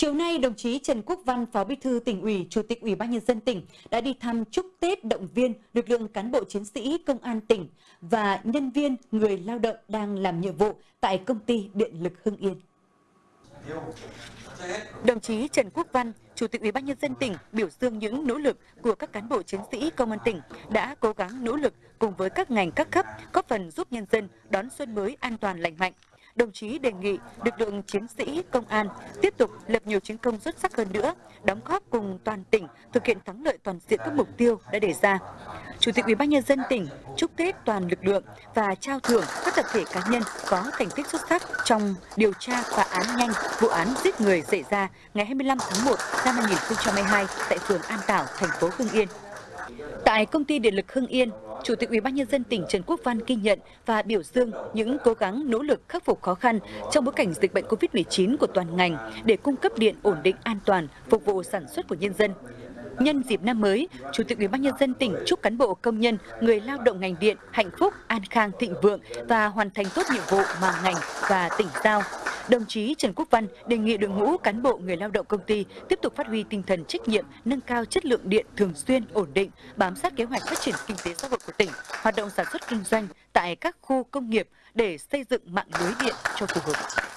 Chiều nay, đồng chí Trần Quốc Văn, Phó Bí thư tỉnh ủy, Chủ tịch Ủy ban nhân dân tỉnh đã đi thăm chúc Tết động viên lực lượng cán bộ chiến sĩ công an tỉnh và nhân viên người lao động đang làm nhiệm vụ tại công ty Điện lực Hưng Yên. Đồng chí Trần Quốc Văn, Chủ tịch Ủy ban nhân dân tỉnh biểu dương những nỗ lực của các cán bộ chiến sĩ công an tỉnh đã cố gắng nỗ lực cùng với các ngành các cấp góp phần giúp nhân dân đón xuân mới an toàn lành mạnh đồng chí đề nghị lực lượng chiến sĩ công an tiếp tục lập nhiều chiến công xuất sắc hơn nữa, đóng góp cùng toàn tỉnh thực hiện thắng lợi toàn diện các mục tiêu đã đề ra. Chủ tịch Ủy ban nhân dân tỉnh chúc Tết toàn lực lượng và trao thưởng các tập thể cá nhân có thành tích xuất sắc trong điều tra phá án nhanh vụ án giết người xảy ra ngày 25 tháng 1 năm 2022 tại phường An Tảo, thành phố Hưng Yên. Tại công ty điện lực Hưng Yên, Chủ tịch UBND tỉnh Trần Quốc Văn ghi nhận và biểu dương những cố gắng nỗ lực khắc phục khó khăn trong bối cảnh dịch bệnh COVID-19 của toàn ngành để cung cấp điện ổn định an toàn, phục vụ sản xuất của nhân dân. Nhân dịp năm mới, Chủ tịch UBND tỉnh chúc cán bộ công nhân, người lao động ngành điện hạnh phúc, an khang, thịnh vượng và hoàn thành tốt nhiệm vụ mà ngành và tỉnh giao. Đồng chí Trần Quốc Văn đề nghị đội ngũ cán bộ người lao động công ty tiếp tục phát huy tinh thần trách nhiệm, nâng cao chất lượng điện thường xuyên, ổn định, bám sát kế hoạch phát triển kinh tế xã hội của tỉnh, hoạt động sản xuất kinh doanh tại các khu công nghiệp để xây dựng mạng lưới điện cho phù hợp.